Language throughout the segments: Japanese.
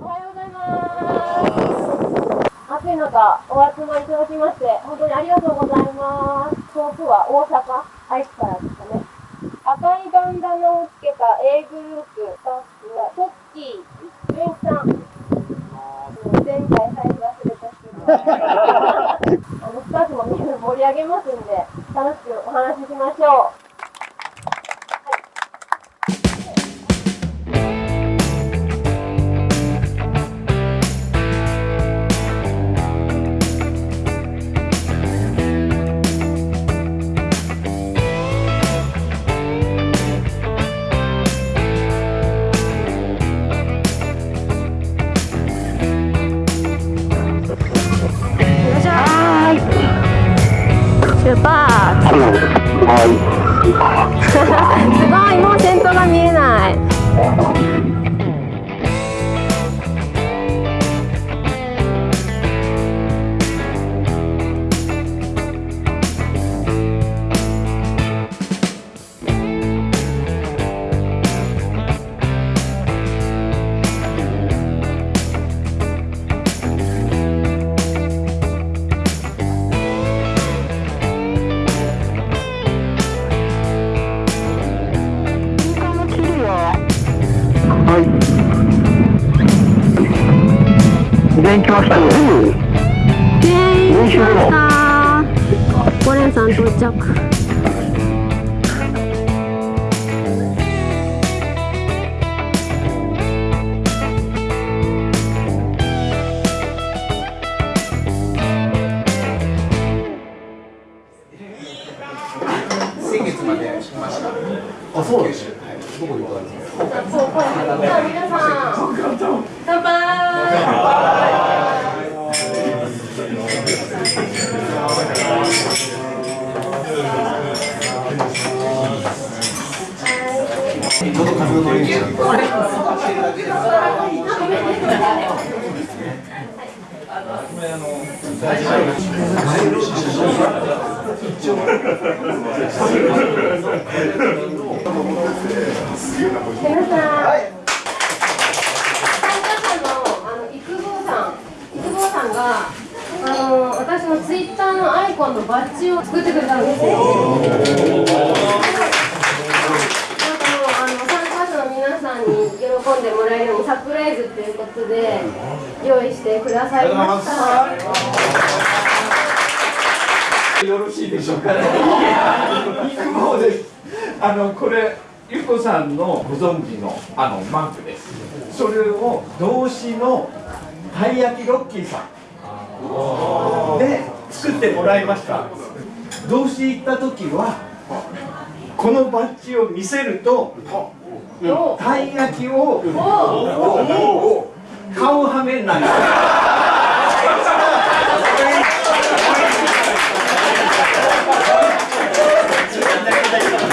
おはようございます。暑い中、お集まりいただきまして、本当にありがとうございます。遠くは大阪、愛知からですかね。赤いバンダナをつけた A グループスタッフは、トッキー、ベンさん。前回財布忘れた人あのスタッフもみんな盛り上げますんで、楽しくお話ししましょう。出発 すごい。もう先頭が見えないました。ましたゴレンさん到着ちょっと風の練習。皆さん、参加者の育坊さん、育坊さんがあの私のツイッターのアイコンのバッジを作ってくれたんですよ。なんかもうあの参加者の皆さんに喜んでもらえるようにサプライズということで用意してくださいました。よろしいでしょうかね。育毛です。あのこれゆこさんのご存知のあのマークです。それを動詞のたい焼きロッキーさんで作ってもらいました。動詞行った時はこのバッジを見せるとおたい焼きをお顔はめな い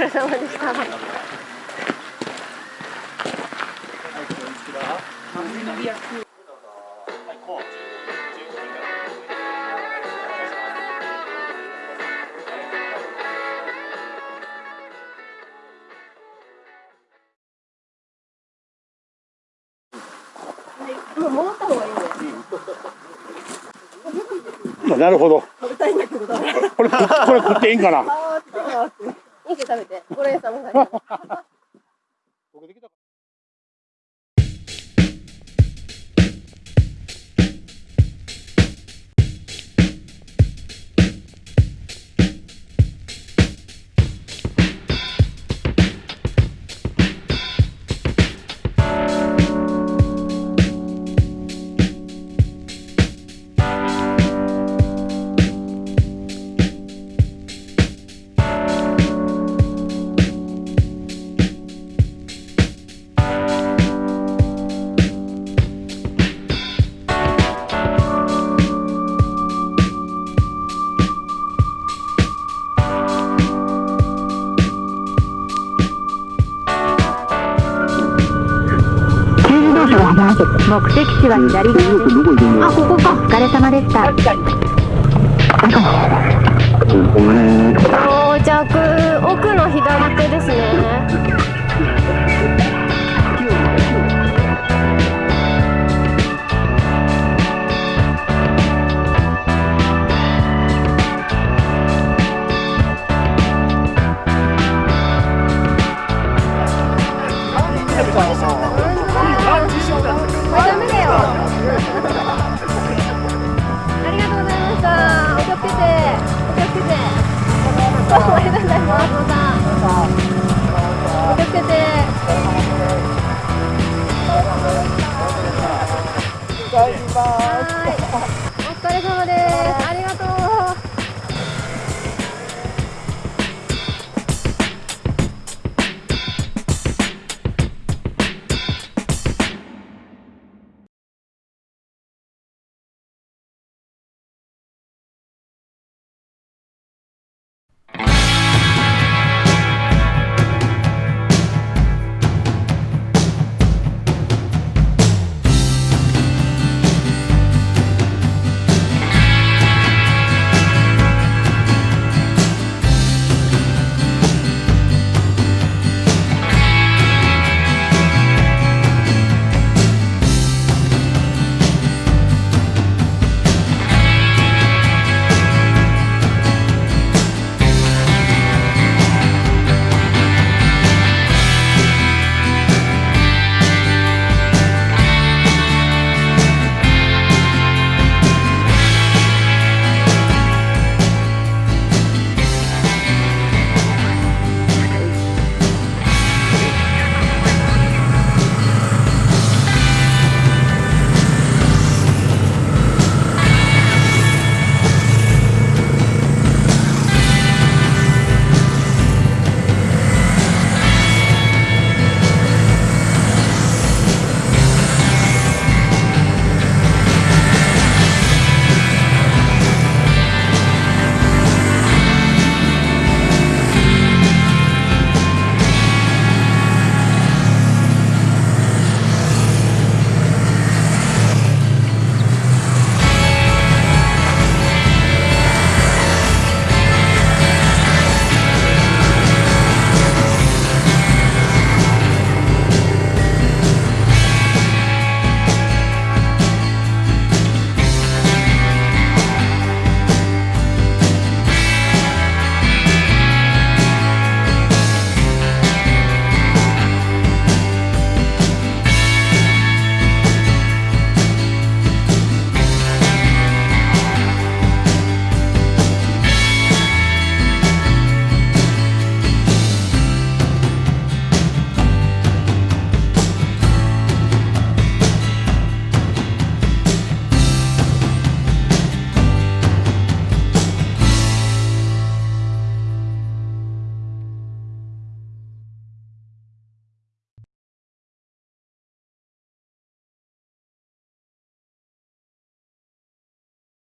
れ様でした。なるほど。これ、これ食っていいんかな？け食べて。これさも食べ目的地は左側です。あここか。お疲れ様でした